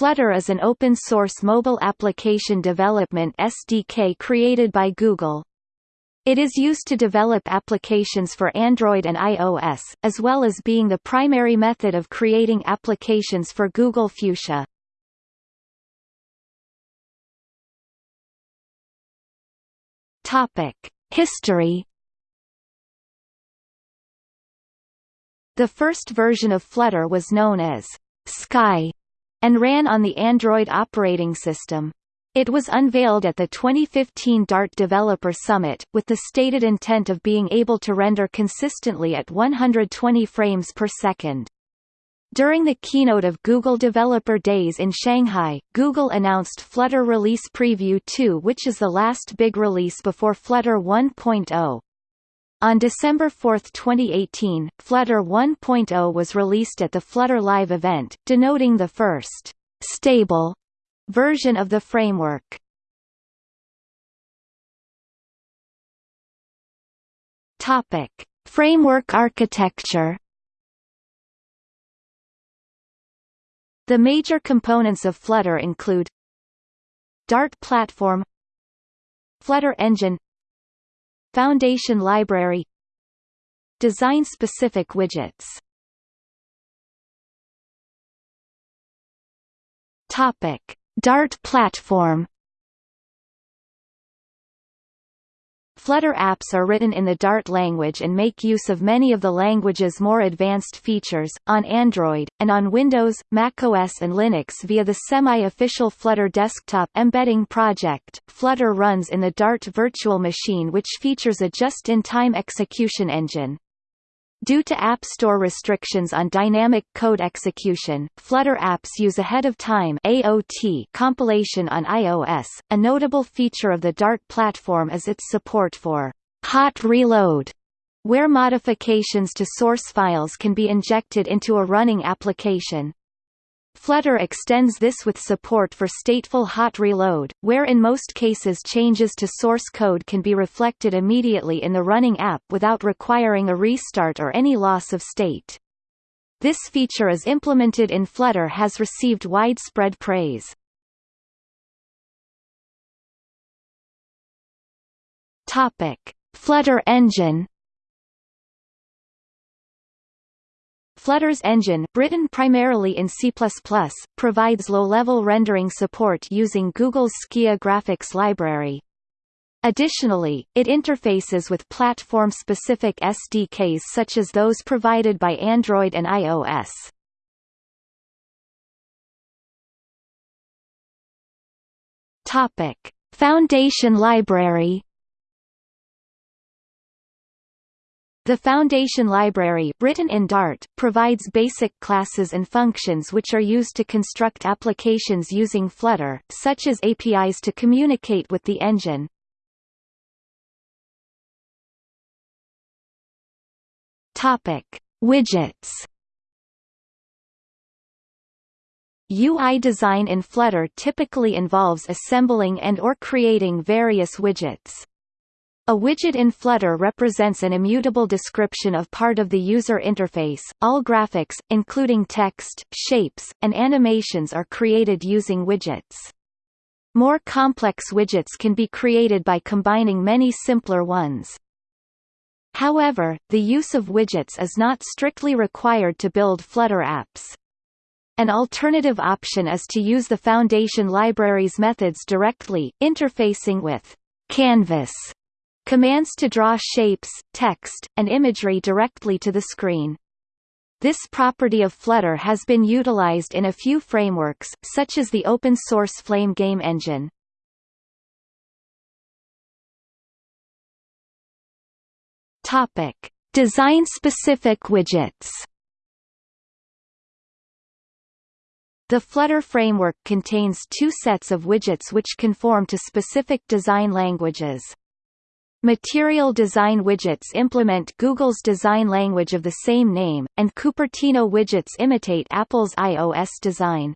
Flutter is an open-source mobile application development SDK created by Google. It is used to develop applications for Android and iOS, as well as being the primary method of creating applications for Google Fuchsia. History The first version of Flutter was known as Sky and ran on the Android operating system. It was unveiled at the 2015 Dart Developer Summit, with the stated intent of being able to render consistently at 120 frames per second. During the keynote of Google Developer Days in Shanghai, Google announced Flutter Release Preview 2 which is the last big release before Flutter 1.0. On December 4, 2018, Flutter 1.0 was released at the Flutter Live event, denoting the first stable version of the framework. Topic: Framework architecture. The major components of Flutter include Dart platform Flutter engine Foundation library. Design-specific widgets. Topic: Dart platform Flutter apps are written in the Dart language and make use of many of the language's more advanced features, on Android, and on Windows, macOS and Linux via the semi-official Flutter desktop embedding project. Flutter runs in the Dart virtual machine which features a just-in-time execution engine. Due to App Store restrictions on dynamic code execution, Flutter apps use ahead-of-time AOT compilation on iOS. A notable feature of the Dart platform is its support for hot reload, where modifications to source files can be injected into a running application. Flutter extends this with support for stateful hot reload, where in most cases changes to source code can be reflected immediately in the running app without requiring a restart or any loss of state. This feature as implemented in Flutter has received widespread praise. Topic: Flutter engine Flutter's engine, written primarily in C++, provides low-level rendering support using Google's Skia graphics library. Additionally, it interfaces with platform-specific SDKs such as those provided by Android and iOS. Topic: Foundation Library The Foundation Library, written in Dart, provides basic classes and functions which are used to construct applications using Flutter, such as APIs to communicate with the engine. Widgets. UI design in Flutter typically involves assembling and or creating various widgets. A widget in Flutter represents an immutable description of part of the user interface. All graphics, including text, shapes, and animations are created using widgets. More complex widgets can be created by combining many simpler ones. However, the use of widgets is not strictly required to build Flutter apps. An alternative option is to use the Foundation library's methods directly, interfacing with Canvas Commands to draw shapes, text, and imagery directly to the screen. This property of Flutter has been utilized in a few frameworks, such as the open-source Flame game engine. Design-specific widgets. The Flutter framework contains two sets of widgets which conform to specific design languages. Material design widgets implement Google's design language of the same name, and Cupertino widgets imitate Apple's iOS design.